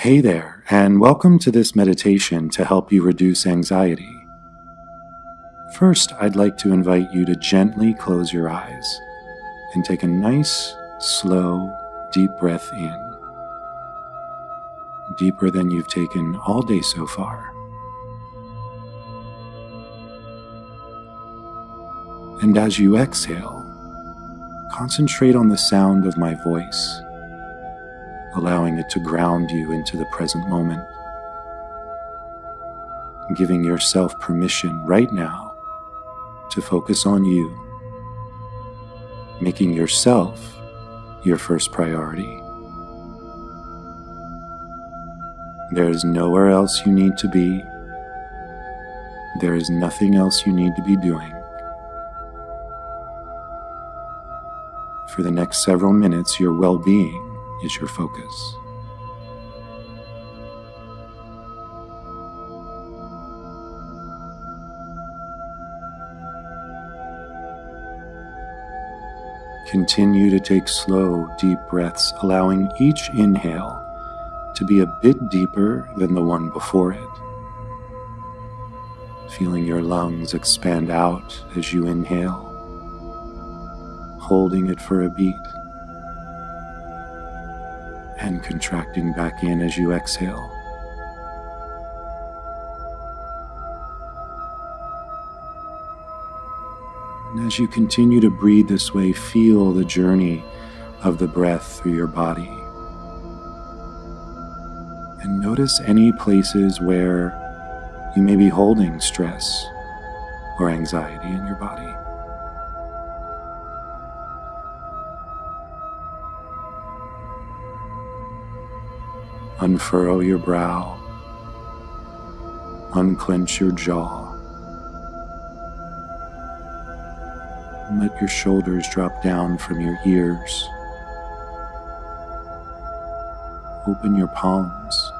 Hey there, and welcome to this meditation to help you reduce anxiety. First, I'd like to invite you to gently close your eyes and take a nice, slow, deep breath in. Deeper than you've taken all day so far. And as you exhale, concentrate on the sound of my voice allowing it to ground you into the present moment. Giving yourself permission right now to focus on you, making yourself your first priority. There is nowhere else you need to be. There is nothing else you need to be doing. For the next several minutes, your well being is your focus. Continue to take slow, deep breaths, allowing each inhale to be a bit deeper than the one before it. Feeling your lungs expand out as you inhale, holding it for a beat and contracting back in as you exhale. And as you continue to breathe this way, feel the journey of the breath through your body. And notice any places where you may be holding stress or anxiety in your body. Unfurrow your brow. Unclench your jaw. let your shoulders drop down from your ears. Open your palms.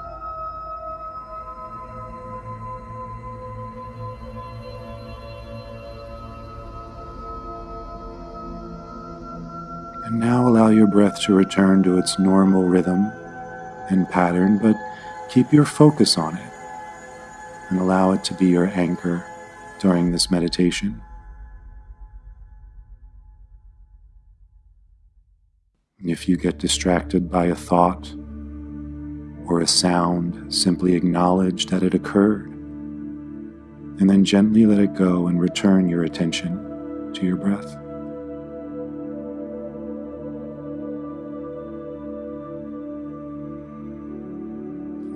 And now allow your breath to return to its normal rhythm and pattern, but keep your focus on it and allow it to be your anchor during this meditation. If you get distracted by a thought or a sound, simply acknowledge that it occurred and then gently let it go and return your attention to your breath.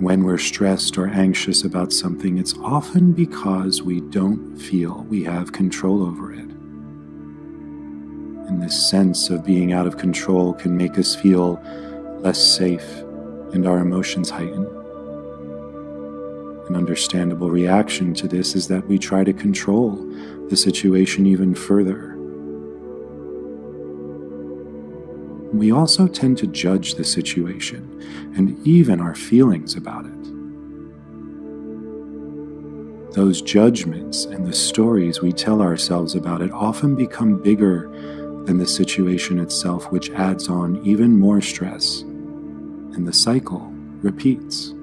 When we're stressed or anxious about something, it's often because we don't feel we have control over it. And this sense of being out of control can make us feel less safe and our emotions heighten. An understandable reaction to this is that we try to control the situation even further we also tend to judge the situation and even our feelings about it. Those judgments and the stories we tell ourselves about it often become bigger than the situation itself, which adds on even more stress, and the cycle repeats.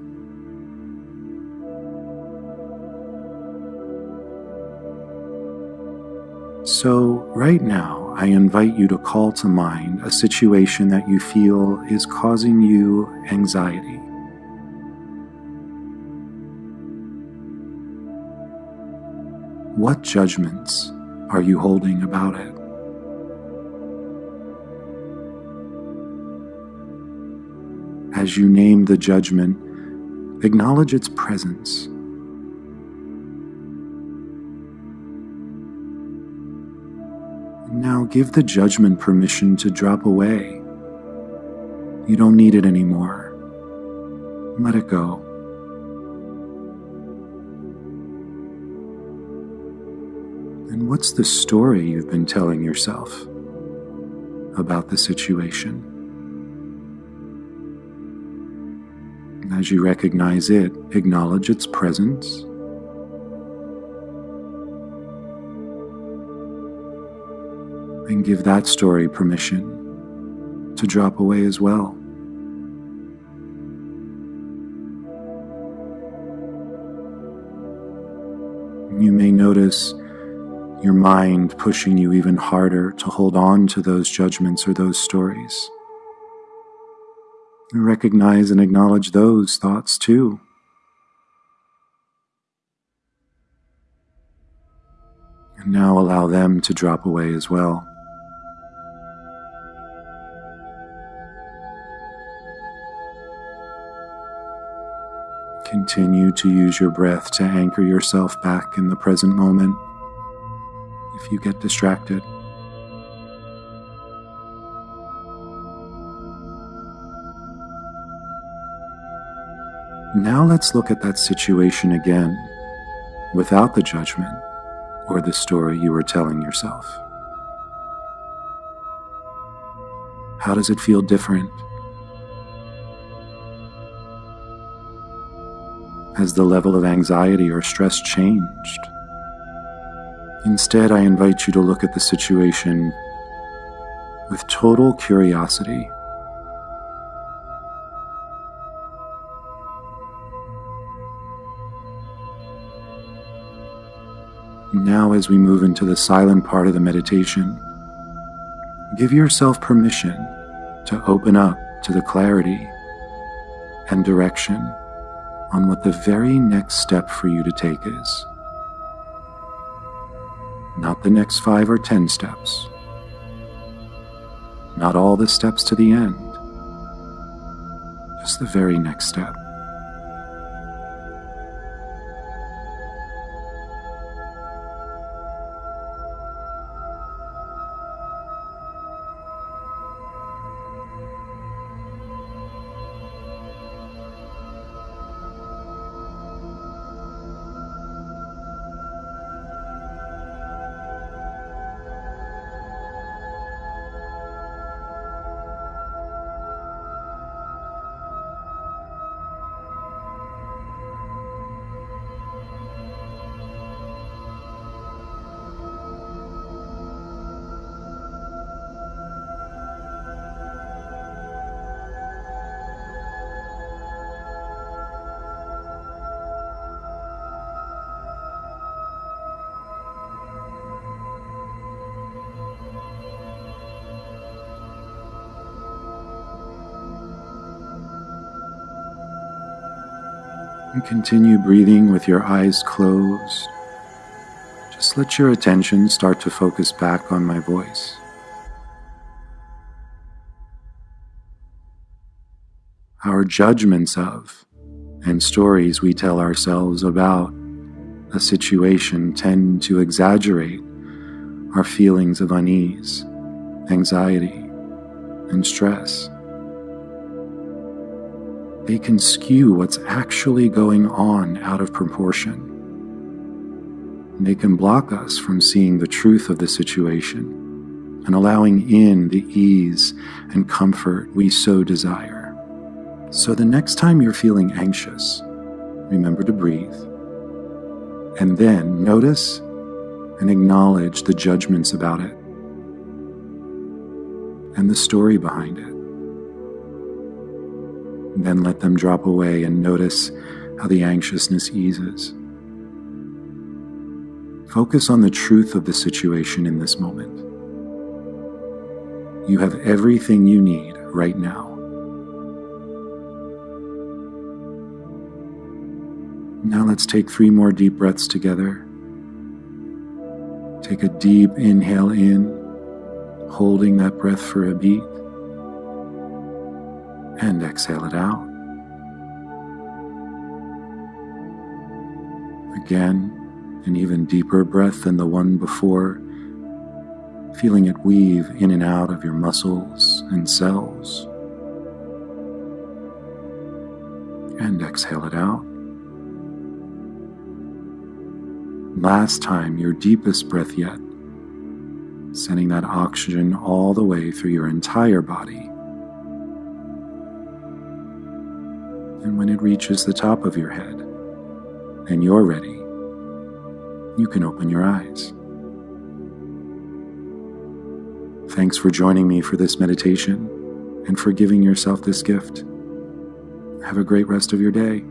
So, right now, I invite you to call to mind a situation that you feel is causing you anxiety. What judgments are you holding about it? As you name the judgment, acknowledge its presence Now give the judgment permission to drop away. You don't need it anymore. Let it go. And what's the story you've been telling yourself about the situation? As you recognize it, acknowledge its presence and give that story permission to drop away as well. You may notice your mind pushing you even harder to hold on to those judgments or those stories. Recognize and acknowledge those thoughts too. And now allow them to drop away as well. Continue to use your breath to anchor yourself back in the present moment if you get distracted. Now let's look at that situation again without the judgment or the story you were telling yourself. How does it feel different? Has the level of anxiety or stress changed? Instead, I invite you to look at the situation with total curiosity. Now, as we move into the silent part of the meditation, give yourself permission to open up to the clarity and direction on what the very next step for you to take is. Not the next five or ten steps, not all the steps to the end, just the very next step. And continue breathing with your eyes closed. Just let your attention start to focus back on my voice. Our judgments of and stories we tell ourselves about a situation tend to exaggerate our feelings of unease, anxiety, and stress they can skew what's actually going on out of proportion. They can block us from seeing the truth of the situation and allowing in the ease and comfort we so desire. So the next time you're feeling anxious, remember to breathe. And then notice and acknowledge the judgments about it and the story behind it. Then let them drop away and notice how the anxiousness eases. Focus on the truth of the situation in this moment. You have everything you need right now. Now let's take three more deep breaths together. Take a deep inhale in, holding that breath for a beat and exhale it out. Again, an even deeper breath than the one before, feeling it weave in and out of your muscles and cells. And exhale it out. Last time, your deepest breath yet, sending that oxygen all the way through your entire body and when it reaches the top of your head and you're ready, you can open your eyes. Thanks for joining me for this meditation and for giving yourself this gift. Have a great rest of your day.